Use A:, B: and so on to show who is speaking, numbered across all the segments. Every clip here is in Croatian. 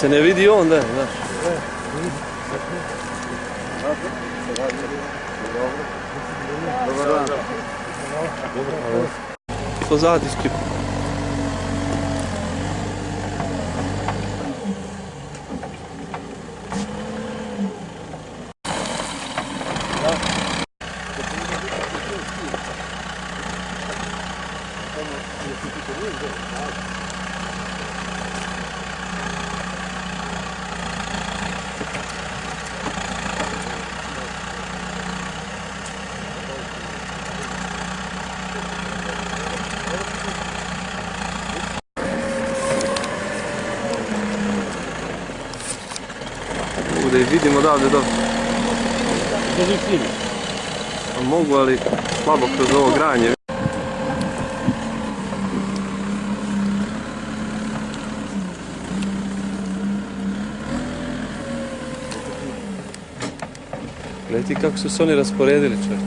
A: se ne vidi on, da. Pozadi skip. Mogu da ih vidim odavde do. A Mogu, ali slabo kroz ovo granje. Gledaj kako su se oni rasporedili čovječ.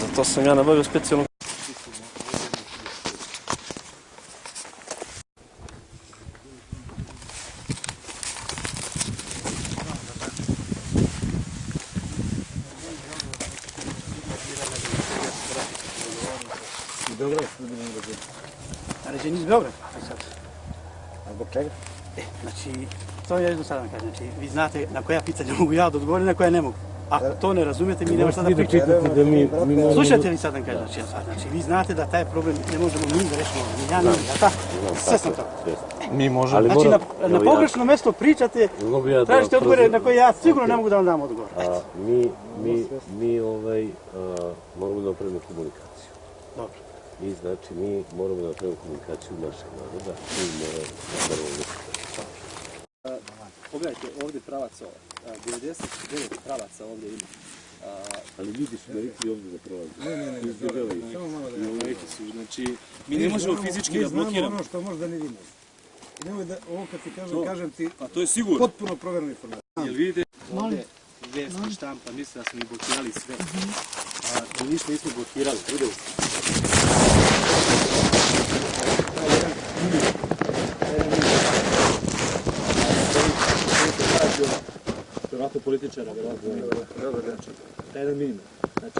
A: Zato sam ja nabavio specijalnu
B: Naređenje iz Beograda, a sad. A zbog čega? E, znači, to je jednostavno kažem, znači, vi znate na koja pitanja mogu ja da odgovorim, na koja ne mogu. Ako to ne razumijete, mi nema šta da pričamo.
C: mi, mi.
B: Slušajte li sad vam kažem, znači, ja sad, znači, vi znate da taj problem ne možemo mi da rešimo, ni ja, ni vi, a tako? Sve sam to.
C: Mi možemo...
A: Ali
B: Znači, na, na
A: ja-
B: pogrešno mesto pričate,
C: ja
B: tražite odgovore na koje ja sigurno ne mogu da vam dam odgovor.
C: A, mi, mi, mi ovaj, a, moramo da napravimo komunikaciju.
B: Dobro.
C: Mi, znači, mi moramo da napravimo komunikaciju našeg naroda. Mi moramo da napravimo
D: Pogledajte ovdje pravac ovo. A, 99 pravaca ovdje ima.
C: Ali ljudi su rekli ovdje da prolaze. Ne, ne, ne,
D: Samo malo da Neće su, znači, mi ne možemo fizički da blokiramo.
E: ono što možda ne vidimo. I nemoj da, ovo kad ti kažem, kažem ti
D: A to je sigurno.
E: potpuno proverenu informaciju.
D: Jel vidite? Ovdje vijesti štampa, misle da smo mi blokirali sve. A mi ništa nismo blokirali, vidjeli ste. Političara, vjerojatno. Taj jedan minimum. Znači,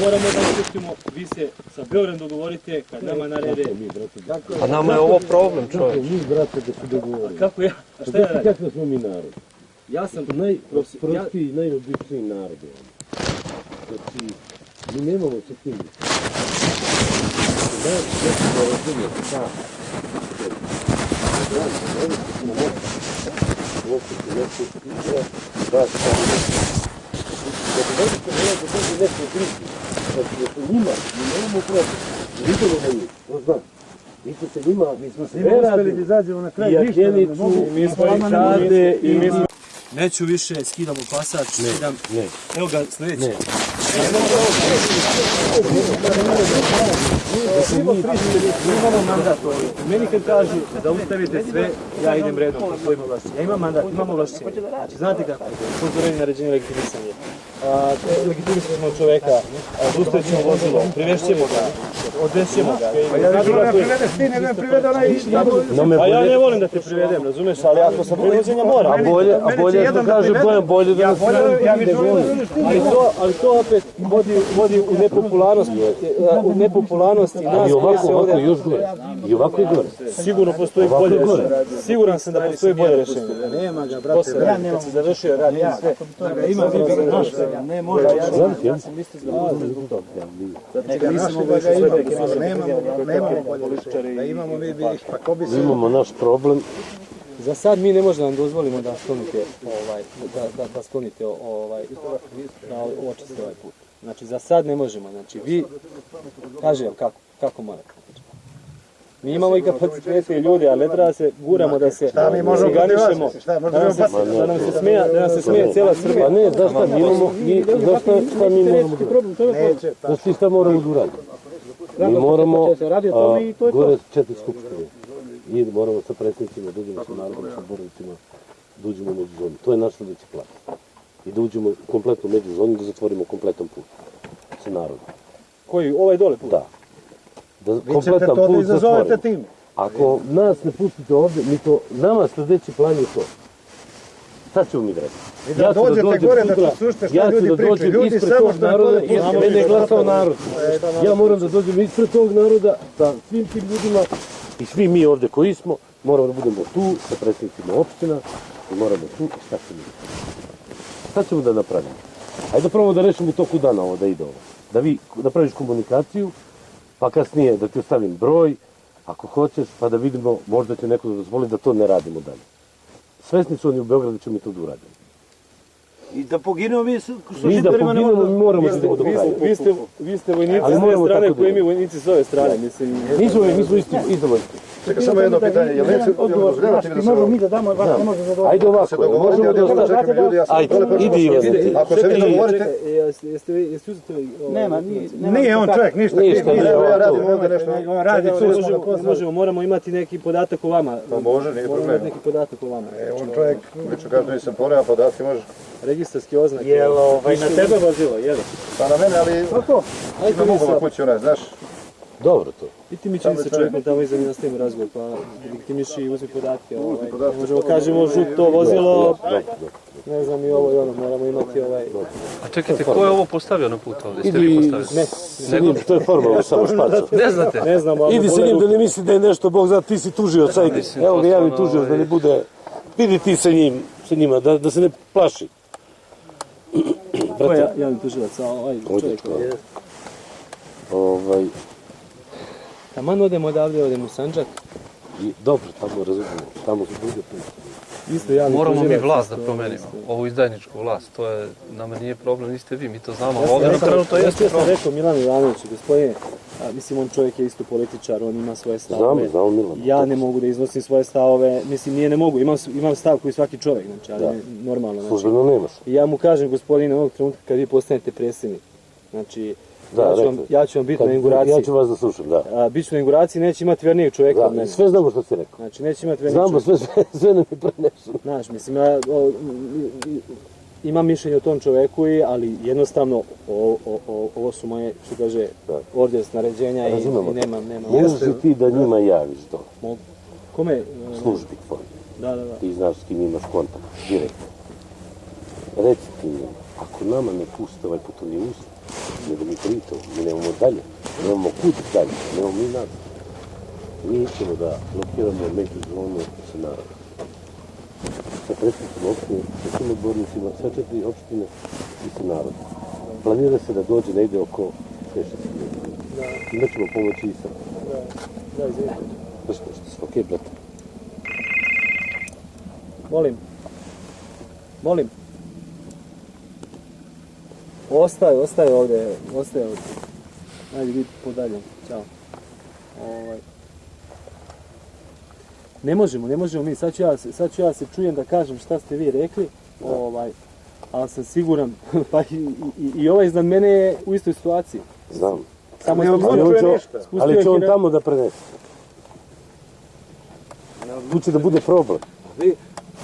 D: moramo da učestimo, vi se sa Beogradom dogovorite, kad nama narede.
A: Pa nama je ovo problem, čovječ.
C: Mi, brate, da se dogovorimo.
D: Kako ja? A šta ja radim?
C: Kako smo mi narod?
D: Ja sam
C: Najprostiji i najobičniji narod je on. Znači, mi nemamo sa tim. Da, da se da razumijete, da. Se da, Da bi nešto bilo da dođe neko drugi, znači da su njima, mi nemamo problem. Vidimo na njih, to znam. Mi smo se njima, mi smo se
E: uspeli da izađemo na kraj ništa, da ne mogu.
C: mi smo i. Čade, i mi smo...
D: Neću više, skidamo pasač, skidam.
C: Ne,
D: Evo ga sljedeći. Imamo mandat. Meni kad kažu da ustavite sve, ja idem redom po svojim ovlastima. Ja imam mandat, imam ovlašćenje. Znači, znate kako? Upozorenje, naređenje, legitimisanje. A, legitimisat ćemo čoveka, zaustavit ćemo vozilo, privešćemo ga, odvešćemo ga.
E: Ja ne želim da privedeš ti, nego je privede onaj
C: No me
D: Pa ja ne volim da te privedem, razumeš, ali ako sam privođenja moram.
C: a bolje, a bolje ako kaže Bojan, bolje da nas
E: ja da ti.
D: Ali to, ali to opet vodi, vodi u nepopularnost, u nepopularnost i nas koji
C: ovako,
D: se
C: ovako
D: ovdje...
C: još gore. I ovako je gore.
D: Sigurno postoji
C: Ovako
D: bolje
C: je gore.
D: rješenje. Siguran sam da postoji bolje rješenje.
E: Nema ga, brate.
D: se radi, kad se završio rad i sve.
E: Ima mi naš, ne može.
C: Ja.
E: Nismo ga ga imamo, nemamo, nemamo bolje rješenje. Da imamo mi bi ih, pa ko bi se...
C: imamo naš problem.
D: Za sad mi ne možemo da vam dozvolimo da sklonite ovaj, da, da, da sklonite ovaj, da očiste ovaj put. Znači za sad ne možemo, znači vi, kažem vam kako, kako morate. Mi imamo i kapacitete i ljude, ali ne treba se guramo da se
E: Šta mi možemo možda
D: da nam se,
E: opasiti?
D: da nam se smija, da nam se smije cijela Srbija.
C: Pa ne, znaš šta, mi imamo, mi, znaš šta, mi moramo da
E: Neće,
C: Znaš ti šta moramo da uradimo? Mi moramo, a, gore četiri skupštine. I moramo sa predsjednicima, da uđemo sa narodom, sa borovicima, da uđemo u međuzonu. To je naš sljedeći plan. I da uđemo kompletno u međuzonu i da zatvorimo kompletan put. sa narodom.
D: Koji, ovaj dole put?
C: Da. Da kompletan put zatvorimo.
E: tim.
C: Ako nas ne pustite ovdje, mi to, nama sljedeći plan je to. Šta ćemo mi da radimo?
E: I da dođete gore, da slušate šta
C: ja ću
E: ljudi
C: da
E: pričaju.
C: dođem
E: Ljudi
C: ispred
E: samo
C: tog
E: što
C: naroda,
E: pustili.
C: mene je glasao narod. Ja moram da dođem ispred tog naroda sa svim tim ljudima i svi mi ovdje koji smo, moramo da budemo tu sa predsjednicima opština i moramo tu i šta ćemo Šta ćemo da napravimo? Ajde da probamo da rešimo u toku dana ovo da ide ovo. Da vi napraviš komunikaciju, pa kasnije da ti ostavim broj, ako hoćeš, pa da vidimo, možda će neko da dozvoli da to ne radimo dalje. Svesni su oni u Beogradu ćemo mi to da.
E: I da poginemo mi su
C: Mi da poginemo, mi moramo da idemo do
D: Vi
C: kraja.
D: ste, vi ste, vi ste vojnici s
C: moramo
D: ove strane koji mi vojnici s ove strane, mislim.
C: Mi smo, mi smo isti, isto vojski.
F: Čekaj, samo jedno pitanje, jel neće, mi da se
B: mi da damo, vas ne može zadovoljiti.
C: Ajde ovako,
F: Se dogovorite,
C: možemo
F: ja
C: da
F: dole čekam ljudi, ja sam
C: Ajde, idi Ivan.
F: Ako se vi dogovorite,
D: jeste, vi, jeste ovaj,
B: Nema, nije,
E: on čovjek, ništa.
C: Ništa, nije on
F: radim
C: tu.
F: ovdje nešto.
E: On radi tu
D: možemo, moramo imati neki podatak o vama.
F: Pa može, nije
D: Moramo
F: problem.
D: imati neki podatak o vama.
E: E, on čovjek,
F: Lično kažem, nisam poneo podatke, može.
D: Registarski oznak.
E: jel ovaj, na tebe vozilo, jel?
F: Pa na mene, ali
D: Ajde
F: ima
D: mi
F: mogu kući, onaj, znaš.
C: Dobro to.
D: Idi mi čini se čovjekom tamo iza mi nastavimo razgovor, pa legitimiši i uzmi podatke. Ovaj.
F: podatke.
D: Ne možemo kažemo žuto vozilo,
C: Dobro, dobro.
D: ne znam i ovo i ono, moramo imati ovaj...
A: A čekajte, ko je ovo postavio na put ovdje?
C: Idi
A: postavili?
C: sa njim, to je formalno samo špaco.
A: Ne znate?
D: Ne znam, ali...
C: Idi sa njim da ne misli da je nešto, Bog zna, ti si tužioc, ajde. Evo ga
A: to
C: javi tužioc da
A: ovaj-
C: ne bude... Idi ti sa njim, sa njima, da, da se ne plaši.
D: Ko je javni tužilac, a ovaj čovjek?
C: Ovdje, Ovaj,
D: Taman odemo odavde, odemo u Sanđak.
C: i, dobro, tamo razumijemo, tamo su druge priče.
D: Isto javni
A: Moramo mi vlast da promenimo. Ovu izdajničku vlast. To je, nama nije problem, niste vi, mi to znamo.
D: Ja
A: Ovdje
D: rekao-
A: jeste
D: ja sam
A: problem.
D: rekao Milanu Ivanoviću, gospodine, a, mislim on čovjek je isto političar, on ima svoje stavove.
C: Znamo, znamo Milan.
D: Ja ne mogu da iznosim svoje stavove, mislim nije ne mogu, imam, imam stav koji svaki čovjek, znači, ali
C: Da.
D: normalno. Znači,
C: Službeno nemaš.
D: Ja mu kažem, gospodine, ovog trenutka kad vi postanete predsjednik, znači,
C: Da,
D: ja, ću vam, ja ću vam biti
C: Kad-
D: na inauguraciji.
C: Ja ću vas da slušam, da.
D: A, bit ću na inauguraciji, neće imati vernijeg čovjeka od
C: da.
D: mene.
C: Sve znamo što si rekao.
D: Znači, neće imati vernijeg
C: Znamo, sve, sve, sve nam je preneseno.
D: Znaš, mislim, ja o, imam mišljenje o tom čoveku, i, ali jednostavno o, o, ovo su moje, što kaže,
C: Da.
D: orders, naređenja i, i nemam, nemam.
C: Možeš li ti da njima javiš to?
D: Mogu. Kome?
C: Službi tvoj.
D: Da, da, da.
C: Ti znaš s kim imaš kontakt, direktno. Reci ti njima, ako nama ne puste ovaj putovni usta, nego mi pričamo, mi nemamo dalje, nemamo kud dalje, nemamo mi nas. Mi ćemo da blokiramo međuzonu sa narodom. Sa predsjednicima opštine, sa svim odbornicima, sve četiri opštine i sa narodom. Planira se da dođe negdje oko 6 ljudi. Imaćemo pomoći i sa...
D: Da.
C: Znaš što, ok, brate.
D: Molim. Molim. Ostaje, ostaje ovdje, ostaje ovdje. Ajde, vidi podalje. Ćao. Ovaj. Ne možemo, ne možemo mi. Sad ću, ja, sad ću ja se čujem da kažem šta ste vi rekli. Ovaj, ali sam siguran, pa i, i, i ovaj iznad mene je u istoj situaciji.
C: Znam.
D: Samo je
C: Ali on će, on tamo da prenese. Tu će da bude problem.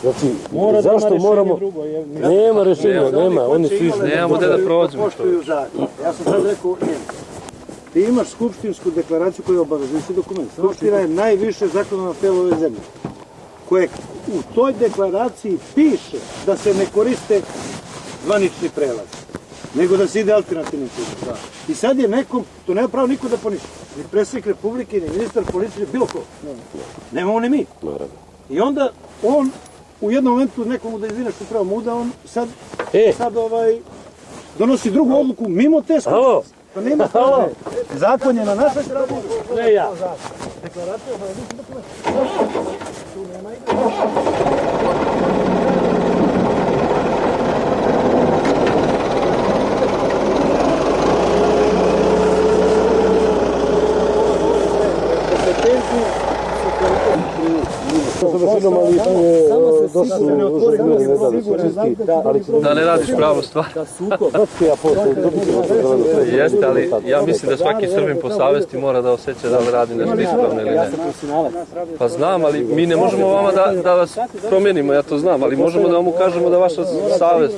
C: Znači,
D: Mora
C: zašto moramo...
D: drugo. Je,
C: Nema rješenja, nema, oni su išli.
A: Nemamo da prođemo.
E: Poštuju zakon. Ja sam sad rekao njemu. Ti imaš skupštinsku deklaraciju koja je obavezujući dokument. Skupština je najviše zakonodavno telo ove zemlje. Koje u toj deklaraciji piše da se ne koriste zvanični prelaz, nego da se ide alternativnim putem. I sad je nekom, to nema pravo niko da poništi. Ni predsjednik Republike, ni ministar policije, bilo ko. Nemamo ni mi. I onda on u jednom momentu nekomu da izvine što treba mu da on sad,
C: E,
E: sad ovaj, donosi drugu odluku mimo te skupštine.
C: alo,
E: To nema pravo. Zakon je na našoj strani.
D: ne ja.
C: sa mašinom, ali je dosta ne će
A: Da ne radiš pravu stvar.
C: To.
A: Jeste, ali ja mislim da svaki Srbin po savesti mora da osjeća da li radi nešto ispravno ili ne. Pa znam, ali mi ne možemo vama da, da vas promijenimo, ja to znam, ali možemo da vam ukažemo da vaša savest,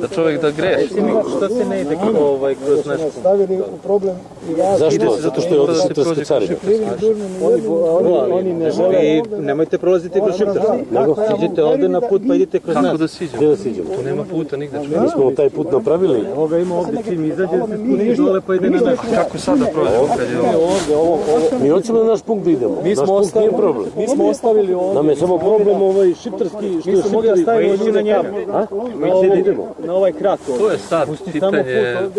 A: da čovjek da greši.
D: Što se ne ide ovaj, kroz nešto?
C: Stavili u problem. Zašto? Zato što je ovdje šiptarska carina.
D: Oni, oni, oni ne žele. Vi nemojte prolaziti kroz šiptarski. Nego idete ovdje na put pa idete kroz
A: Kako
D: nas.
A: da siđemo?
C: Gdje da siđemo?
A: Tu nema puta nigde.
C: Mi smo taj put napravili.
D: Ovoga ima ovdje čim izađe, se dole pa ide na naš.
A: Kako sad da prođemo kad je ovo?
D: Ovdje, ovo, ovo.
C: Mi hoćemo na naš punkt da idemo.
D: Mi
C: naš
D: smo
C: punkt nije
D: ostavili,
C: problem.
D: mi smo ostavili ovdje.
C: Nam je samo problem ovaj šiptarski, što je
D: Mi smo mogli da stavimo
C: šiptari.
D: ljude njega.
C: A?
D: Na, na ovaj ovdje.
A: To je sad pitanje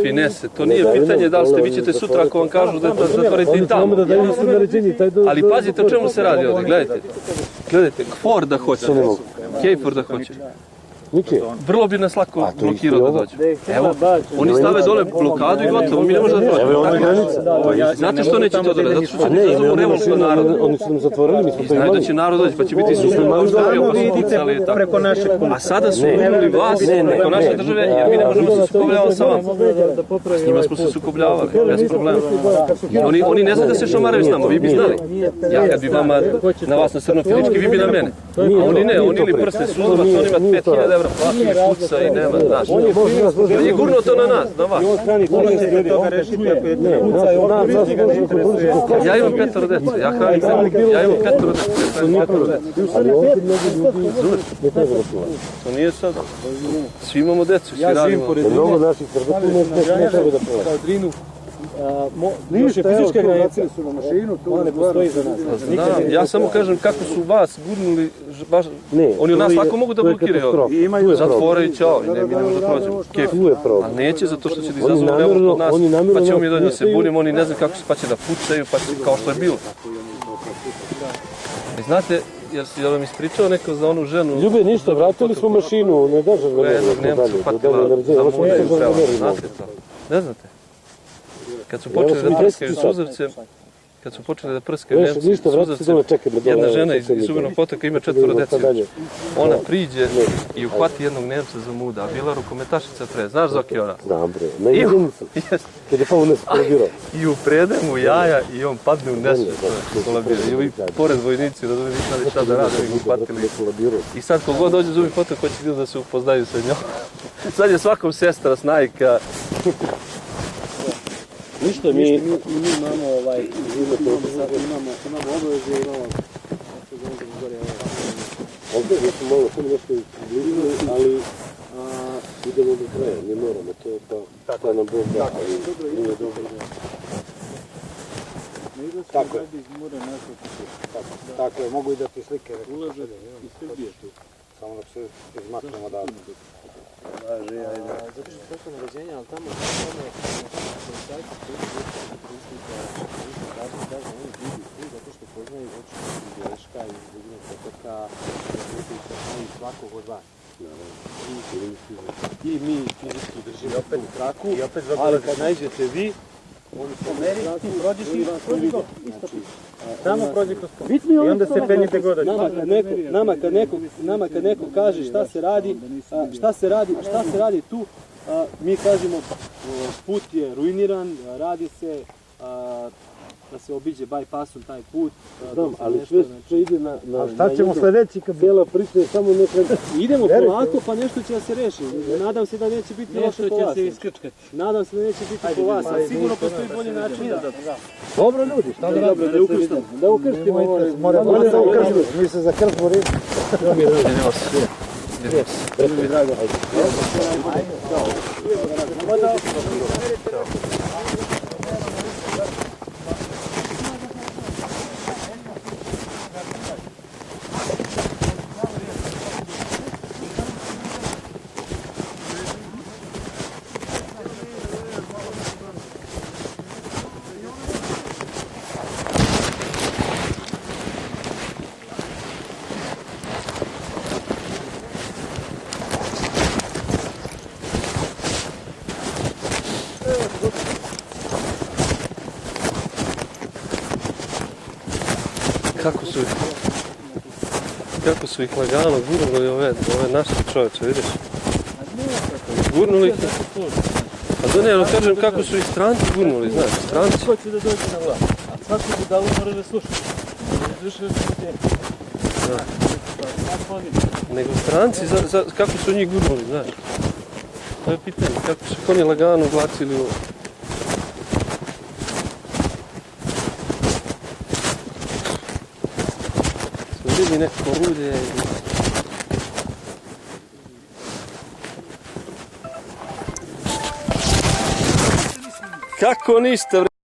A: finese. To nije pitanje da li ste, vi ćete sutra ako vam kažu da da zatvorite i tamo.
C: da
A: Ali pazite o čemu se radi ovdje, gledajte. Gledajte, kfor da hoće. Kejfor da hoće.
C: Nike.
A: Vrlo bi nas lako blokirao da dođe. Evo, oni stave dole blokadu i gotovo, mi ne možemo da
C: Evo je ona granica.
A: Znate što neće to da rade? Zato što će
C: Ne,
A: da
C: ne,
A: zovu
C: oni,
A: revoltno
C: oni,
A: narod.
C: oni su nam zatvorili, mi smo to
A: Znaju da
C: imali.
A: će narod doći, pa će biti super, pa ustavio, pa su pucali i tako.
D: Preko našeg
A: A sada su uvinuli vlast preko naše države, jer mi ne možemo se sukobljavati sa vama. S njima smo se sukobljavali, bez problema. Oni, oni ne znaju da se šamaraju s nama, vi bi znali. Ja kad bi vama na vas nasrnuo fizički, vi bi na mene. A oni ne, oni ili prste suzovac, on ima 5000 evra plati i puca i nema, znaš. Nije gurnuo to na nas, na vas.
C: Ne, nas, nas, nas, možemo kontrolišiti kako
A: Ja imam petoro dece, ja hranim sebe. Ja imam petoro dece. petoro dece.
C: Ali ovdje mnogi ljudi ne treba da čuvaju.
A: To nije sad. Svi imamo decu, svi radimo.
C: Da mnogo naših Srba tu ne, ne, ne treba da čuvaju.
D: kao drinu. Mo, fizičke granice su na mašinu, ona ne postoji za nas.
A: Znam, ja samo kažem kako su vas gurnuli, baš,
C: Ne,
A: oni nas
C: je-
A: lako mogu da
C: je
A: blokiraju.
C: Tu je problem.
A: Zatvore i ćao, i ne, mi ne možemo da prođemo. Kef.
C: Tu je problem.
A: Ali neće zato što će izazovu
C: namjerno-
A: revolt od nas, pa ćemo mi da se bunimo, oni ne znaju kako se, pa će da pucaju, pa će kao što je bilo. I znate, jer si vam ispričao neko za onu ženu,
C: Ljube, ništa, vratili smo mašinu, ne da
A: koja je
C: žarveneri.
A: jednog Nemca patila za muda i upela. Znate to? Ne znate? Kad su počeli da
C: sam i
A: prskaju
C: deseti sat.
A: suzavce, kad su počeli da prskaju
C: Veš,
A: Nemci
C: ništa, vrati se
A: suzavce,
C: dole, čekaj me dole.
A: jedna žena iz, iz Ubenog potoka ima četvoro
C: sad
A: dece. Ona priđe i uhvati jednog Nemca za muda, a bila rukometašica pre. Znaš Zoki ona?
C: Znam bre, na
A: I,
C: jedinicu. Kad je skorigirao.
A: I uprede mu jaja i on padne u kolabira. I ovi pored vojnici, razumiješ, nisu znali šta da rade, ga uhvatili. I sad kogod dođe za Ubenog potok, hoće da se upoznaju sa njom. Sad je svakom sestra, snajka.
C: Ništa, mi...
D: I mi imamo ovaj, imamo, imamo, imamo obaveze i imamo
C: Ovdje mi smo malo samo nešto izbližili, ali a, idemo do kraja, ne moramo, to je pa, šta nam Bog da, ali nije dobro.
E: Tako je. Tako, tako je, mogu i da ti slike ulaže iz Srbije tu. Samo da se izmaknemo odavde.
D: Zato što je to naređenje, ali tamo tamo policajci koji su kažu da oni vidi svi zato što poznaju očinu iz Greška, iz Buginog potoka, znaju svakog od vas. I mi fizički držimo opet u traku, ali kad najđete vi, oni se meri, ti prođeš i prođi go. Samo prođi kroz to. I onda se penjete god. Nama kad neko, nama kad neko, nama kad neko kaže šta se radi, šta se radi, šta se radi tu, a, mi kažemo o, put je ruiniran, radi se a, da se obiđe bypassom taj put.
C: Znam,
D: se
C: ali
D: nešto,
C: sve
D: znači-
C: sve ide na... na
E: A šta ćemo
C: na
E: sljedeći kad
C: Cijela priča je samo neka...
D: Idemo polako pa nešto će da se reši. Nadam se da neće biti loše po vas. Nadam se da neće biti po vas, ali sigurno postoji bolji način da...
E: Dobro ljudi, šta da
D: Dobro, da ukrštamo.
C: Da ukrštimo ovo.
E: Moramo da ukrstimo, mi se za krst borimo.
A: Idemo Kako su kako su ih lagano gurnuli ove, ove naše čovječe, vidiš? Gurnuli ih. A da ne, ali kažem kako su ih stranci gurnuli, znaš, stranci.
D: Ko će da dođe na vlast? A svaku budalu mora da sluša. Ljudi.
A: Nego stranci, za, za, kako su njih gurnuli, znaš. To je pitanje, kako su ih oni lagano ubacili u... Smo vidjeli neko rulje i... Kako ništa, bre?